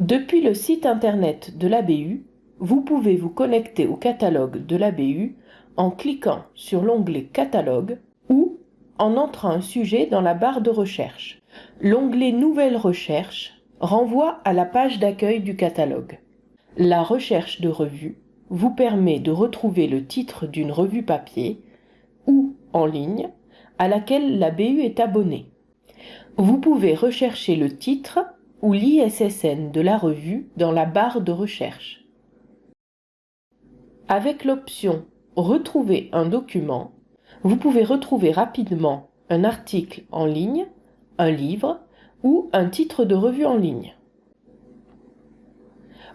Depuis le site internet de l'ABU, vous pouvez vous connecter au catalogue de l'ABU en cliquant sur l'onglet Catalogue ou en entrant un sujet dans la barre de recherche. L'onglet Nouvelles recherches renvoie à la page d'accueil du catalogue. La recherche de revue vous permet de retrouver le titre d'une revue papier ou en ligne à laquelle la BU est abonnée. Vous pouvez rechercher le titre ou l'ISSN de la revue dans la barre de recherche. Avec l'option Retrouver un document, vous pouvez retrouver rapidement un article en ligne, un livre ou un titre de revue en ligne.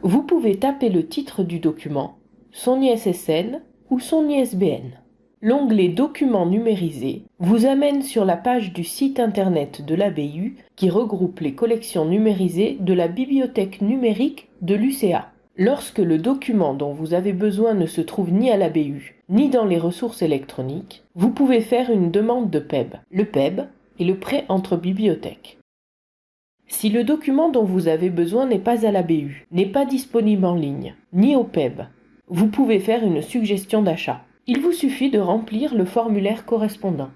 Vous pouvez taper le titre du document, son ISSN ou son ISBN. L'onglet Documents numérisés vous amène sur la page du site internet de l'ABU qui regroupe les collections numérisées de la bibliothèque numérique de l'UCA. Lorsque le document dont vous avez besoin ne se trouve ni à l'ABU ni dans les ressources électroniques, vous pouvez faire une demande de PEB. Le PEB est le prêt entre bibliothèques. Si le document dont vous avez besoin n'est pas à l'ABU, n'est pas disponible en ligne, ni au PEB, vous pouvez faire une suggestion d'achat. Il vous suffit de remplir le formulaire correspondant.